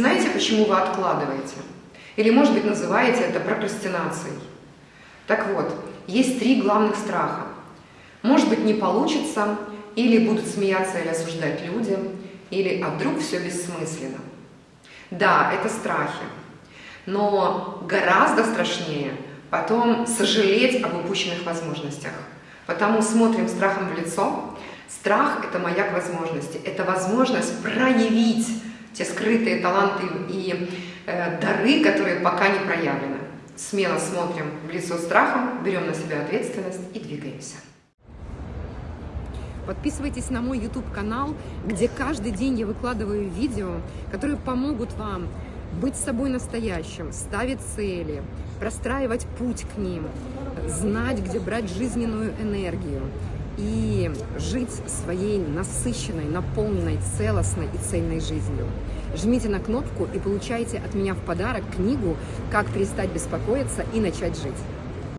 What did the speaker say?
Знаете, почему вы откладываете? Или, может быть, называете это прокрастинацией? Так вот, есть три главных страха. Может быть, не получится, или будут смеяться или осуждать люди, или а вдруг все бессмысленно. Да, это страхи, но гораздо страшнее потом сожалеть об упущенных возможностях. Потому смотрим страхом в лицо. Страх – это маяк возможности, это возможность проявить те скрытые таланты и э, дары, которые пока не проявлены. Смело смотрим в лицо страхом, берем на себя ответственность и двигаемся. Подписывайтесь на мой YouTube-канал, где каждый день я выкладываю видео, которые помогут вам быть собой настоящим, ставить цели, простраивать путь к ним, знать, где брать жизненную энергию и жить своей насыщенной, наполненной, целостной и цельной жизнью. Жмите на кнопку и получайте от меня в подарок книгу «Как перестать беспокоиться и начать жить».